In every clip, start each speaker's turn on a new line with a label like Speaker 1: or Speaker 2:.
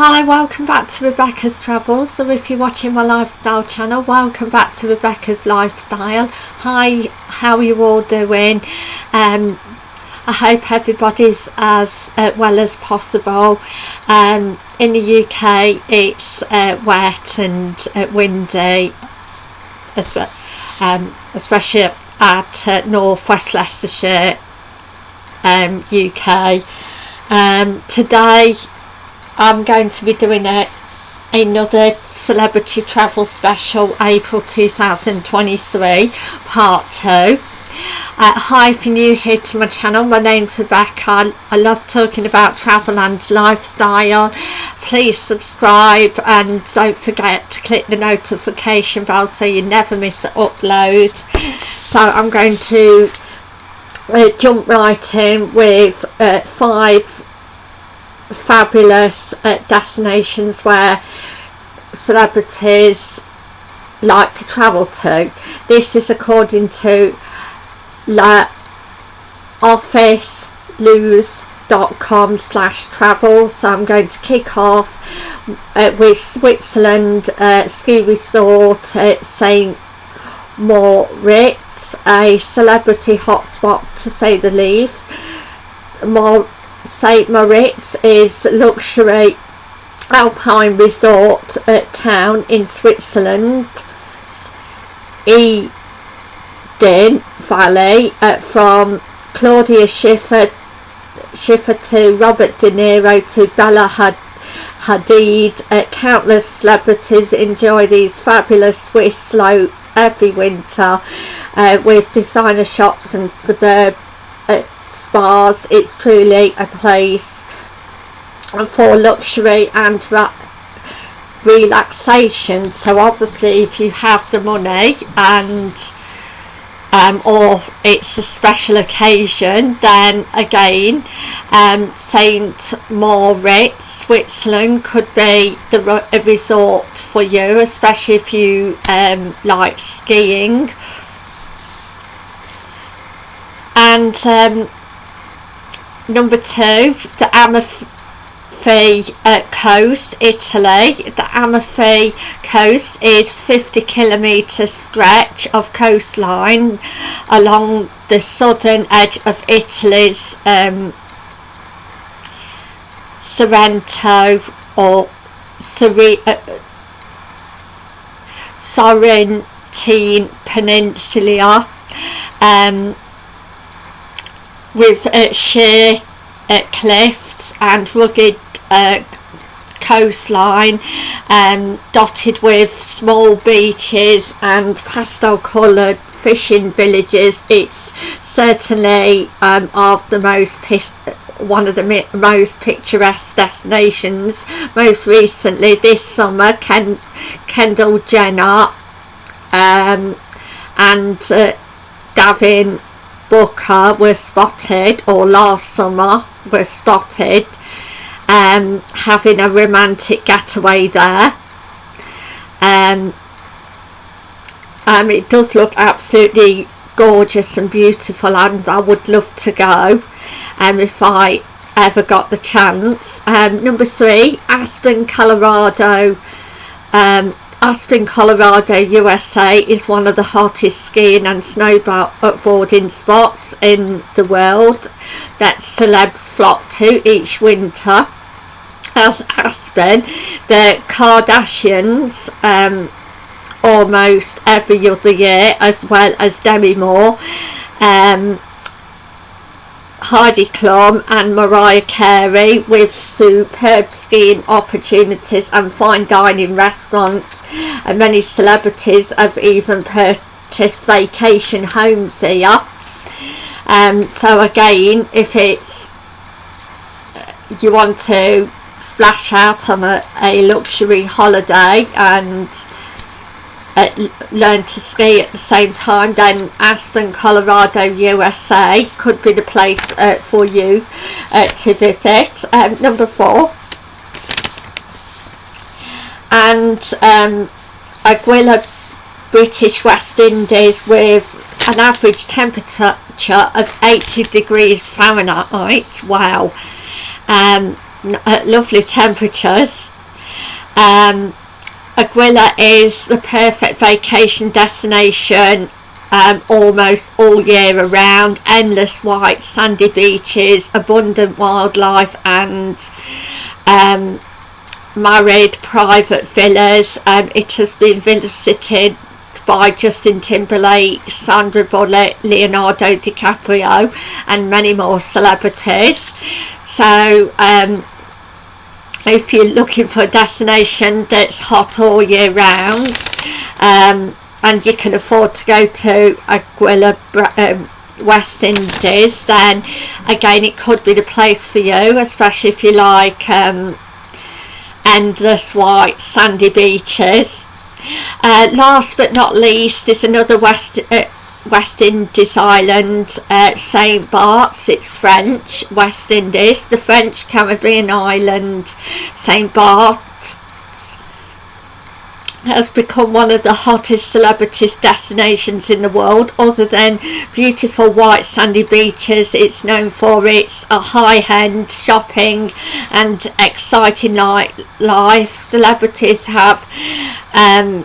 Speaker 1: Hi, welcome back to Rebecca's Travels. So if you're watching my lifestyle channel, welcome back to Rebecca's Lifestyle. Hi, how are you all doing? Um, I hope everybody's as uh, well as possible. Um, in the UK, it's uh, wet and uh, windy, um, especially at uh, North West Leicestershire, um, UK. Um, today I'm going to be doing a, another celebrity travel special April 2023 part 2 uh, hi if you're new here to my channel my name's Rebecca. I, I love talking about travel and lifestyle. Please subscribe and don't forget to click the notification bell so you never miss an upload. So I'm going to uh, jump right in with uh, five fabulous uh, destinations where celebrities like to travel to. This is according to La Office com slash travel so I'm going to kick off uh, with Switzerland uh, ski resort at St Moritz a celebrity hotspot to say the least more St Moritz is luxury alpine resort at town in Switzerland. Eden Valley uh, from Claudia Schiffer Schiffer to Robert De Niro to Bella Hadid. Uh, countless celebrities enjoy these fabulous Swiss slopes every winter uh, with designer shops and suburb uh, spas it's truly a place for luxury and relaxation. So obviously if you have the money and um, or it's a special occasion then again um, Saint Moritz Switzerland could be the a resort for you especially if you um, like skiing. And um, number two the Amalfi uh, coast Italy. The Amalfi coast is 50 kilometre stretch of coastline along the southern edge of Italy's um, Sorrento or uh, Sorrentine Peninsula. Um, with uh, sheer uh, cliffs and rugged uh, coastline um, dotted with small beaches and pastel coloured fishing villages. It's certainly um, of the most one of the most picturesque destinations. Most recently this summer Ken Kendall Jenner um, and uh, Booker were spotted or last summer were spotted um, having a romantic getaway there. Um, um, it does look absolutely gorgeous and beautiful and I would love to go um, if I ever got the chance. Um, number three Aspen Colorado. Um, Aspen, Colorado, USA is one of the hottest skiing and snowboarding spots in the world that celebs flock to each winter. As Aspen, the Kardashians um, almost every other year as well as Demi Moore um, Heidi Klum and Mariah Carey with superb skiing opportunities and fine dining restaurants. And many celebrities have even purchased vacation homes here. Um, so again if it's you want to splash out on a, a luxury holiday and uh, learn to ski at the same time then Aspen Colorado USA could be the place uh, for you uh, to visit. Um, number four. And um, Anguilla British West Indies with an average temperature of 80 degrees Fahrenheit. Wow. Um, lovely temperatures. Um, Anguilla is the perfect vacation destination um, almost all year around. Endless white sandy beaches abundant wildlife and um, married private villas. Um, it has been visited by Justin Timberlake, Sandra Bullock, Leonardo DiCaprio and many more celebrities. So um, if you're looking for a destination that's hot all year round um, and you can afford to go to Anguilla um, West Indies then again it could be the place for you especially if you like um, endless white sandy beaches. Uh, last but not least is another West uh, West Indies island, uh, St. Bart's, it's French, West Indies, the French Caribbean island, St. Bart's has become one of the hottest celebrities destinations in the world other than beautiful white sandy beaches it's known for its high-end shopping and exciting nightlife celebrities have um,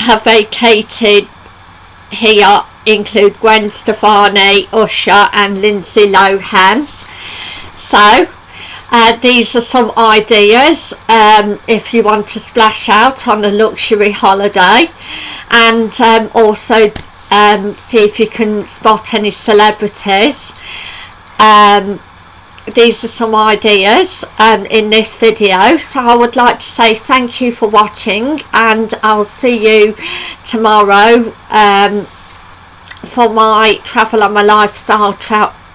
Speaker 1: have vacated here include Gwen Stefani, Usher and Lindsay Lohan. So uh, these are some ideas um, if you want to splash out on a luxury holiday and um, also um, see if you can spot any celebrities. Um, these are some ideas um, in this video. So I would like to say thank you for watching and I'll see you tomorrow um, for my travel and my lifestyle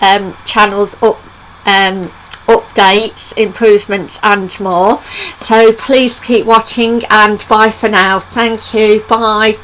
Speaker 1: um, channels up um, updates improvements and more. So please keep watching and bye for now. Thank you. Bye